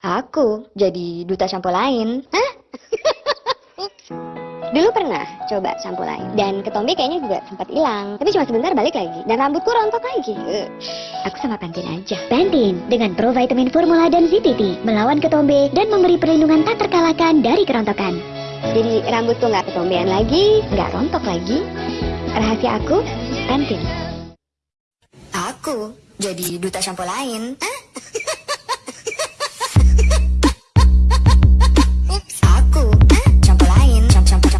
Aku jadi duta sampo lain. Hah? Dulu pernah coba sampo lain dan ketombe kayaknya juga sempat hilang. Tapi cuma sebentar balik lagi dan rambutku rontok lagi. Aku sama Pantin aja. Bantin dengan provitamin formula dan ZTT melawan ketombe dan memberi perlindungan tak terkalahkan dari kerontokan. Jadi rambutku nggak ketombean lagi, nggak rontok lagi. Rahasia aku, Pantin. Aku jadi duta sampo lain. Hah?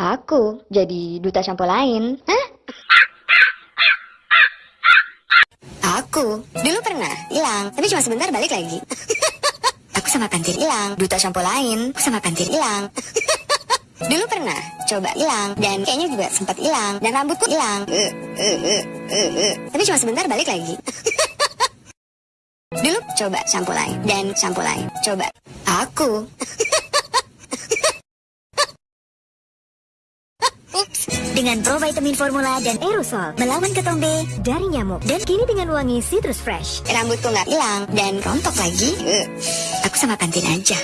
Aku jadi duta sampo lain. Hah? Aku dulu pernah hilang, tapi cuma sebentar balik lagi. Aku sama Pantir hilang, duta sampo lain. Aku sama Pantir hilang. Dulu pernah coba hilang dan kayaknya juga sempat hilang dan rambutku hilang. Eh, eh, eh. Tapi cuma sebentar balik lagi. Dulu coba sampo lain dan sampo lain. Coba aku. Dengan provitamin formula dan aerosol melawan ketombe dari nyamuk dan kini dengan wangi citrus fresh. Rambutku nggak hilang dan rontok lagi. Eh, Aku sama Pantin aja.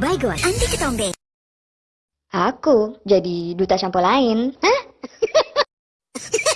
Baygon anti ketombe. Aku jadi duta sampo lain. Hah?